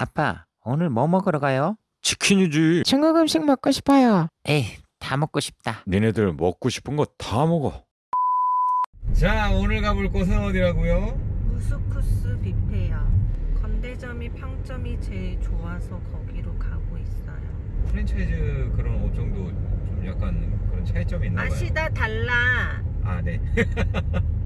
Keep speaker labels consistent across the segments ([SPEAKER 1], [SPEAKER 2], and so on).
[SPEAKER 1] 아빠, 오늘 뭐 먹으러 가요?
[SPEAKER 2] 치킨이지.
[SPEAKER 3] 중국 음식 먹고 싶어요.
[SPEAKER 1] 에이, 다 먹고 싶다.
[SPEAKER 2] 니네들 먹고 싶은 거 다 먹어. 자, 오늘 가볼 곳은 어디라고요?
[SPEAKER 4] 무스쿠스 뷔페야. 건대점이 평점이 제일 좋아서 거기로 가고 있어요.
[SPEAKER 2] 프랜차이즈 그런 업종도 좀 약간 그런 차이점이 있나 봐요.
[SPEAKER 4] 맛이 다 달라.
[SPEAKER 2] 아, 네.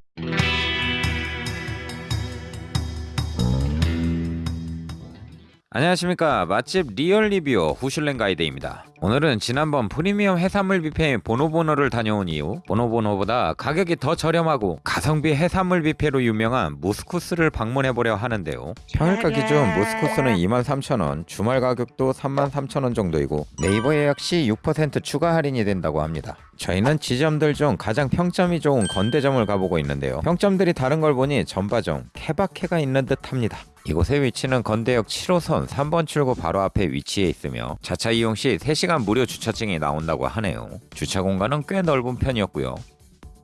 [SPEAKER 1] 안녕하십니까. 맛집 리얼 리뷰 후슐랭 가이드입니다 오늘은 지난번 프리미엄 해산물 뷔페 보노보노를 다녀온 이후 보노보노보다 가격이 더 저렴하고 가성비 해산물 뷔페로 유명한 무스쿠스를 방문해보려 하는데요. 평일가 기준 무스쿠스는 23,000원 주말 가격도 33,000원 정도이고 네이버 예약 시 6% 추가 할인이 된다고 합니다. 저희는 지점들 중 가장 평점이 좋은 건대점을 가보고 있는데요. 평점들이 다른 걸 보니 점바점 케바케가 있는 듯 합니다. 이곳의 위치는 건대역 7호선 3번 출구 바로 앞에 위치해 있으며 자차 이용 시 3시간 무료 주차증이 나온다고 하네요. 주차 공간은 꽤 넓은 편이었고요.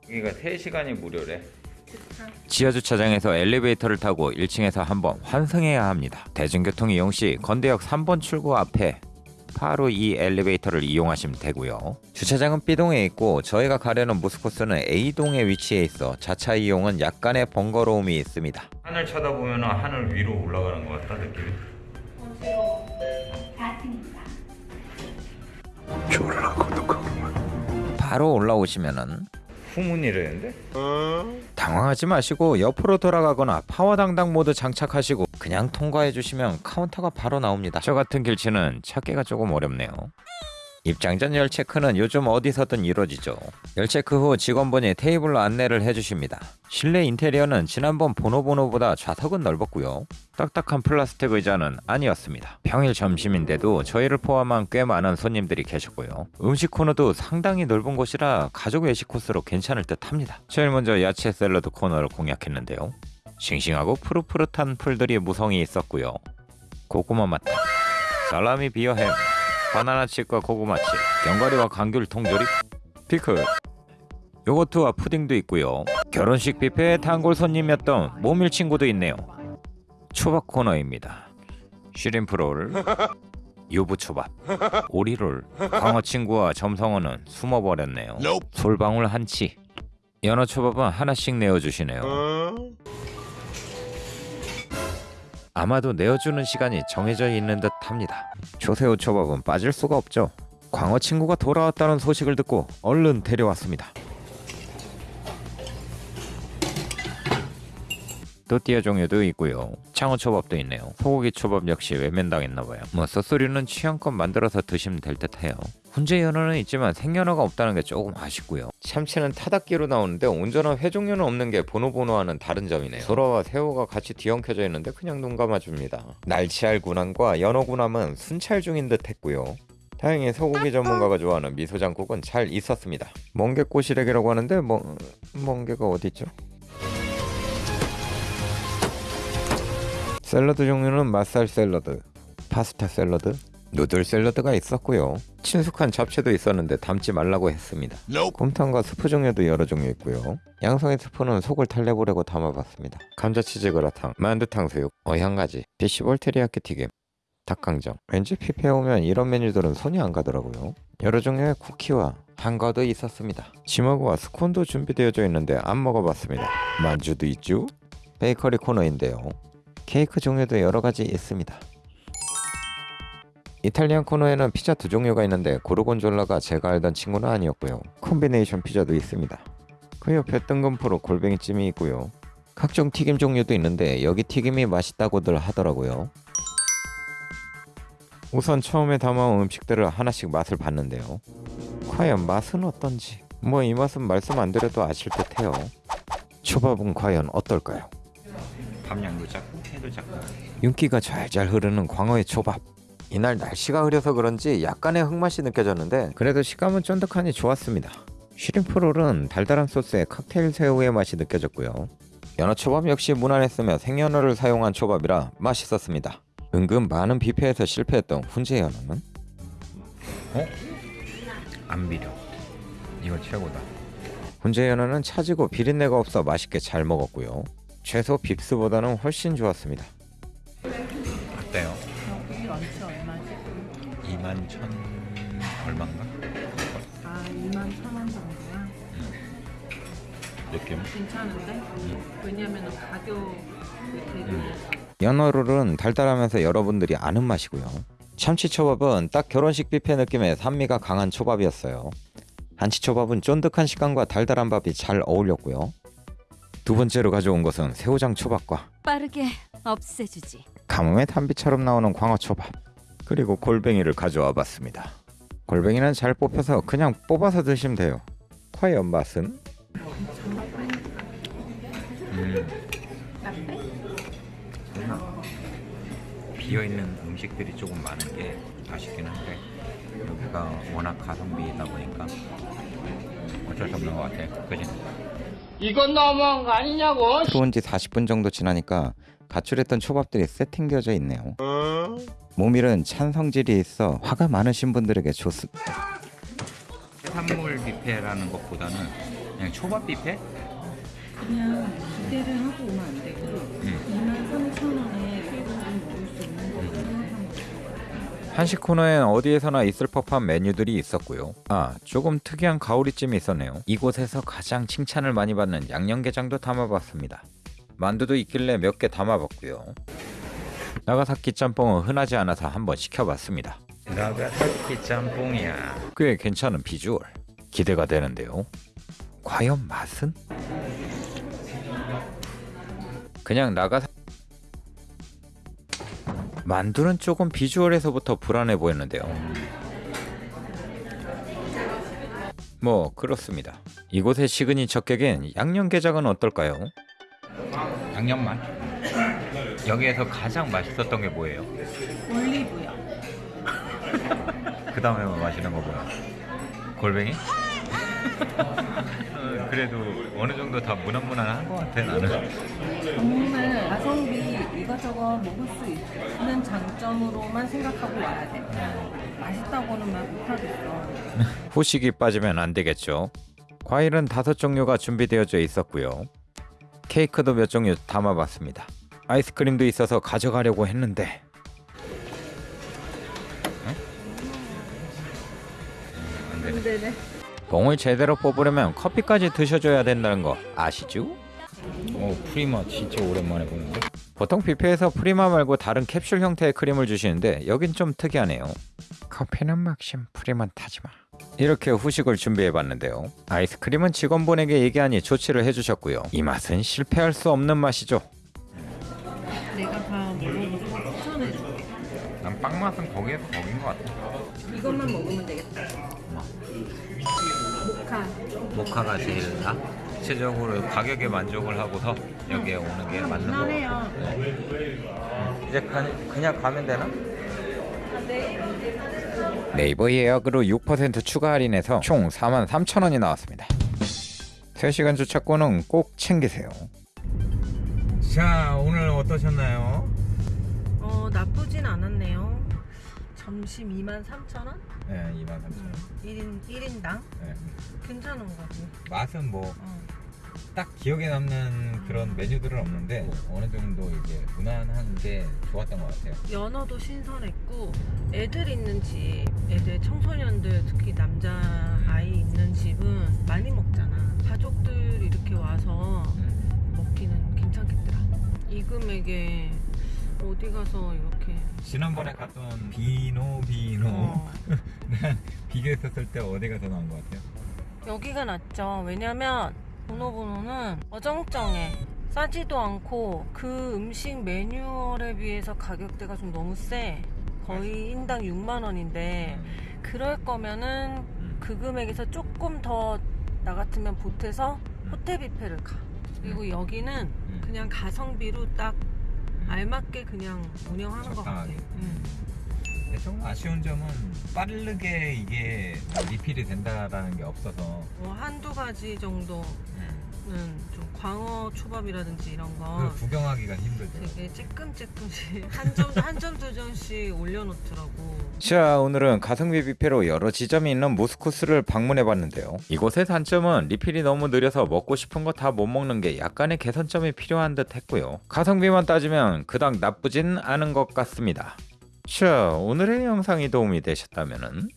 [SPEAKER 1] 여기가 3시간이 무료래. 지하 주차장에서 엘리베이터를 타고 1층에서 한번 환승해야 합니다. 대중교통 이용 시 건대역 3번 출구 앞에 바로 이 엘리베이터를 이용하시면 되고요. 주차장은 B동에 있고 저희가 가려는 무스코스는 A동에 위치해 있어 자차 이용은 약간의 번거로움이 있습니다. 하늘 쳐다보면 하늘 위로 올라가는 것 같다 느낌이. 바로 올라오시면은 후문이라는데? 당황하지 마시고 옆으로 돌아가거나 파워당당 모드 장착하시고 그냥 통과해 주시면 카운터가 바로 나옵니다. 저 같은 길치는 찾기가 조금 어렵네요. 입장 전 열 체크는 요즘 어디서든 이루어지죠. 열 체크 후 직원분이 테이블로 안내를 해주십니다. 실내 인테리어는 지난번 보노보노보다 좌석은 넓었고요. 딱딱한 플라스틱 의자는 아니었습니다. 평일 점심인데도 저희를 포함한 꽤 많은 손님들이 계셨고요. 음식 코너도 상당히 넓은 곳이라 가족 외식 코스로 괜찮을 듯 합니다. 제일 먼저 야채 샐러드 코너를 공략했는데요. 싱싱하고 푸릇푸릇한 풀들이 무성히 있었고요. 고구마 맛, 살라미 비어햄, 바나나 칩과 고구마 칩, 견과류와 감귤 통조림, 피클, 요거트와 푸딩도 있고요. 결혼식 뷔페의 단골 손님이었던 모밀 친구도 있네요. 초밥 코너입니다. shrimp roll, 유부초밥, 오리롤, 광어 친구와 점성어는 숨어버렸네요. 솔방울 한치, 연어초밥은 하나씩 내어주시네요. 아마도 내어주는 시간이 정해져 있는 듯 합니다. 조새우 초밥은 빠질 수가 없죠. 광어 친구가 돌아왔다는 소식을 듣고 얼른 데려왔습니다. 또띠아 종류도 있고요. 창어 초밥도 있네요. 소고기 초밥 역시 외면당했나봐요. 뭐 소스류는 취향껏 만들어서 드시면 될 듯해요. 훈제 연어는 있지만 생연어가 없다는 게 조금 아쉽고요. 참치는 타닥기로 나오는데 온전한 회 종류는 없는 게 보노보노와는 다른 점이네요. 소라와 새우가 같이 뒤엉켜져 있는데 그냥 눈 감아줍니다. 날치알 군함과 연어 군함은 순찰 중인 듯 했고요. 다행히 소고기 전문가가 좋아하는 미소장국은 잘 있었습니다. 멍게 꼬시래기라고 하는데 뭐 멍게가 어딨죠? 샐러드 종류는 맛살 샐러드, 파스타 샐러드, 누들 샐러드가 있었고요. 친숙한 잡채도 있었는데 담지 말라고 했습니다. 곰탕과 스프 종류도 여러 종류 있고요. 양송이 스프는 속을 탈내보려고 담아봤습니다. 감자치즈 그라탕, 만두 탕 수육, 어향가지, 비시볼 테리야끼 튀김, 닭강정. 왠지 뷔페에 오면 이런 메뉴들은 손이 안 가더라고요. 여러 종류의 쿠키와 한과도 있었습니다. 지머그와 스콘도 준비되어져 있는데 안 먹어봤습니다. 만주도 있죠? 베이커리 코너인데요. 케이크 종류도 여러 가지 있습니다. 이탈리안 코너에는 피자 두 종류가 있는데 고르곤졸라가 제가 알던 친구는 아니었고요. 콤비네이션 피자도 있습니다. 그 옆에 뜬금포로 골뱅이찜이 있고요. 각종 튀김 종류도 있는데 여기 튀김이 맛있다고들 하더라고요. 우선 처음에 담아온 음식들을 하나씩 맛을 봤는데요. 과연 맛은 어떤지 뭐 이 맛은 말씀 안 드려도 아실 듯해요. 초밥은 과연 어떨까요? 감량도 작고 회도 작고 윤기가 잘잘 흐르는 광어의 초밥 이날 날씨가 흐려서 그런지 약간의 흙맛이 느껴졌는데 그래도 식감은 쫀득하니 좋았습니다. 쉬림프롤은 달달한 소스에 칵테일 새우의 맛이 느껴졌고요. 연어 초밥 역시 무난했으며 생연어를 사용한 초밥이라 맛있었습니다. 은근 많은 뷔페에서 실패했던 훈제 연어는? 어? 안 비려. 이거 최고다. 훈제 연어는 차지고 비린내가 없어 맛있게 잘 먹었고요. 최소 빕스보다는 훨씬 좋았습니다.
[SPEAKER 2] 느낌?
[SPEAKER 4] 괜찮은데? 왜냐면은 가격이 되게
[SPEAKER 1] 연어룰은 달달하면서 여러분들이 아는 맛이고요. 참치초밥은 딱 결혼식 뷔페 느낌의 산미가 강한 초밥이었어요. 한치초밥은 쫀득한 식감과 달달한 밥이 잘 어울렸고요. 두 번째로 가져온 것은 새우장 초밥과
[SPEAKER 5] 빠르게 없애주지.
[SPEAKER 1] 가뭄의 단비처럼 나오는 광어초밥 그리고 골뱅이를 가져와 봤습니다. 골뱅이는 잘 뽑혀서 그냥 뽑아서 드시면 돼요. 과연 맛은?
[SPEAKER 2] 비어 있는 음식들이 조금 많은 게 아쉽긴 한데 여기가 워낙 가성비이다 보니까 어쩔 수 없는 것 같아. 그지?
[SPEAKER 3] 이건 너무한 거 아니냐고.
[SPEAKER 1] 들어온 지 40분 정도 지나니까 가출했던 초밥들이 세팅되어져 있네요. 모밀은 찬 성질이 있어 화가 많으신 분들에게 좋습니다.
[SPEAKER 2] 해산물 뷔페라는 것보다는 그냥 초밥 뷔페?
[SPEAKER 4] 그냥 기대를 하고 오면 안 되고 2만 3천 원에 최고로 먹을 수 있는 거를 생각하면 돼.
[SPEAKER 1] 한식 코너엔 어디에서나 있을 법한 메뉴들이 있었고요. 아, 조금 특이한 가오리찜이 있었네요. 이곳에서 가장 칭찬을 많이 받는 양념게장도 담아봤습니다. 만두도 있길래 몇 개 담아봤고요. 나가사키 짬뽕은 흔하지 않아서 한번 시켜봤습니다.
[SPEAKER 2] 나가사키 짬뽕이야.
[SPEAKER 1] 꽤 괜찮은 비주얼. 기대가 되는데요. 과연 맛은? 그냥 나가 만두는 조금 비주얼에서부터 불안해 보였는데요. 뭐 그렇습니다. 이곳의 시그니처 객인 양념게장은 어떨까요?
[SPEAKER 2] 양념만. 여기에서 가장 맛있었던 게 뭐예요?
[SPEAKER 4] 올리브요.
[SPEAKER 2] 그 다음에 마시는 거 뭐야? 골뱅이? 어, 그래도 어느 정도 다 무난무난한 것 같아 나는.
[SPEAKER 4] 정말 가성비 이것저것 먹을 수 있는 장점으로만 생각하고 와야 돼. 맛있다고는 말 못하겠어.
[SPEAKER 1] 후식이 빠지면 안 되겠죠. 과일은 다섯 종류가 준비되어져 있었고요. 케이크도 몇 종류 담아봤습니다. 아이스크림도 있어서 가져가려고 했는데
[SPEAKER 2] 안 되네.
[SPEAKER 4] 네네.
[SPEAKER 1] 봉을 제대로 뽑으려면 커피까지 드셔줘야 된다는 거 아시죠?
[SPEAKER 2] 오 프리마 진짜 오랜만에 보는데.
[SPEAKER 1] 보통 뷔페에서 프리마 말고 다른 캡슐 형태의 크림을 주시는데 여긴 좀 특이하네요. 커피는 맥심 프리만 타지마. 이렇게 후식을 준비해봤는데요. 아이스크림은 직원분에게 얘기하니 조치를 해주셨고요. 이 맛은 실패할 수 없는 맛이죠.
[SPEAKER 2] 난 빵 맛은 거기에서 거긴 것 같아.
[SPEAKER 4] 이것만 먹으면 되겠다. 모카.
[SPEAKER 2] 모카가 제일 나. 전체적으로 가격에 만족을 하고서 여기에 오는 게 맞는 거.
[SPEAKER 4] 편해요.
[SPEAKER 1] 이제 그냥 가면 되나? 네이버 예약으로 6% 추가 할인해서 총 43,000원이 나왔습니다. 3시간 주차권은 꼭 챙기세요.
[SPEAKER 2] 자 오늘 어떠셨나요?
[SPEAKER 4] 어 나쁘진 않았네요. 점심 2만 3천 원?
[SPEAKER 2] 네 2만 3천
[SPEAKER 4] 1인 1인당
[SPEAKER 2] 네.
[SPEAKER 4] 괜찮은 거지.
[SPEAKER 2] 맛은 뭐딱
[SPEAKER 4] 어.
[SPEAKER 2] 기억에 남는 그런 메뉴들은 없는데 어느 정도 이제 무난한 게 좋았던 것 같아요.
[SPEAKER 4] 연어도 신선했고 애들 있는 집, 애들 청소년들 특히 남자 아이 있는 집은 많이 먹잖아. 가족들 이렇게 와서
[SPEAKER 2] 음.
[SPEAKER 4] 먹기는 괜찮겠더라. 이 금액에 어디 가서 이렇게
[SPEAKER 2] 지난번에 갔던 비노 비노
[SPEAKER 4] 어,
[SPEAKER 2] 비교했었을 때 어디가 더 나은 것 같아요?
[SPEAKER 4] 여기가 낫죠. 왜냐면 보노보노는 어정쩡해. 싸지도 않고 그 음식 매뉴얼에 비해서 가격대가 좀 너무 세. 거의 인당 6만 원인데 그럴 거면은 그 금액에서 조금 더 나 같으면 보태서 호텔 뷔페를 가. 그리고 여기는 그냥 가성비로 딱 알맞게 그냥 운영하는 것 같아.
[SPEAKER 2] 적당하게.
[SPEAKER 4] 응.
[SPEAKER 2] 근데 조금 아쉬운 점은 빠르게 이게 리필이 된다라는 게 없어서
[SPEAKER 4] 뭐 한두 가지 정도는 좀 광어 초밥이라든지 이런 거
[SPEAKER 2] 구경하기가 힘들더라고요.
[SPEAKER 4] 되게 찔끔찔끔씩 한 점 한 점 두 점씩 올려놓더라고.
[SPEAKER 1] 자 오늘은 가성비 뷔페로 여러 지점이 있는 모스코스를 방문해 봤는데요. 이곳의 단점은 리필이 너무 느려서 먹고 싶은 거 다 못 먹는 게 약간의 개선점이 필요한 듯 했고요. 가성비만 따지면 그닥 나쁘진 않은 것 같습니다. 자 오늘의 영상이 도움이 되셨다면